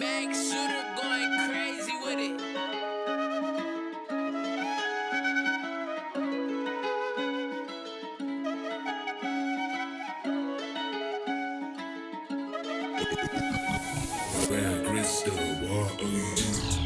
Max shooter going crazy with it. Rare crystal water.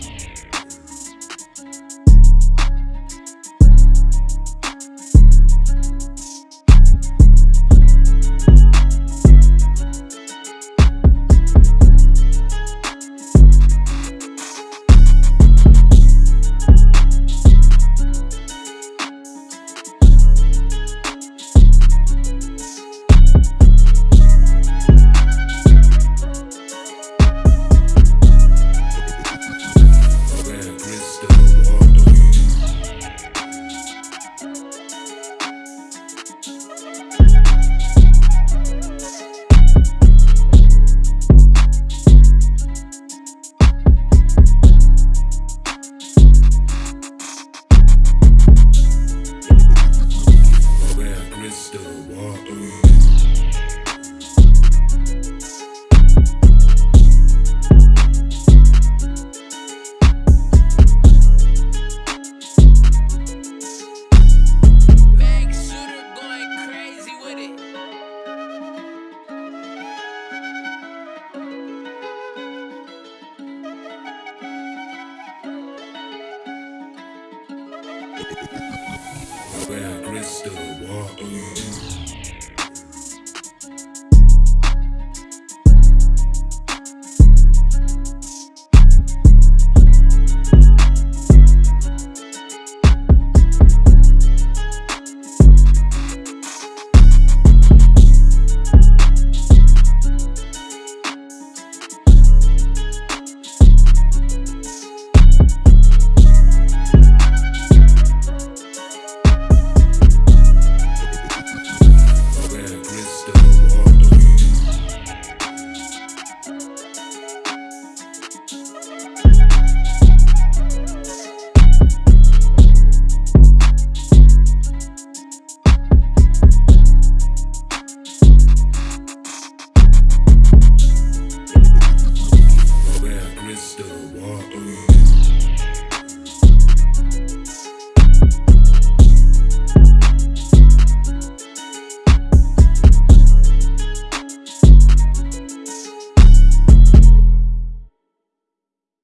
Rare crystal water. R-O-U-S.